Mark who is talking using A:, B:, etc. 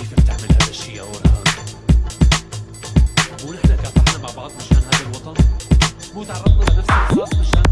A: كيف بتعمل هذا الشيء يا اورهان مو نحن كافحنا مع بعض مشان هذا الوطن؟ مو تعرضنا لنفس الرصاص مشان الوطن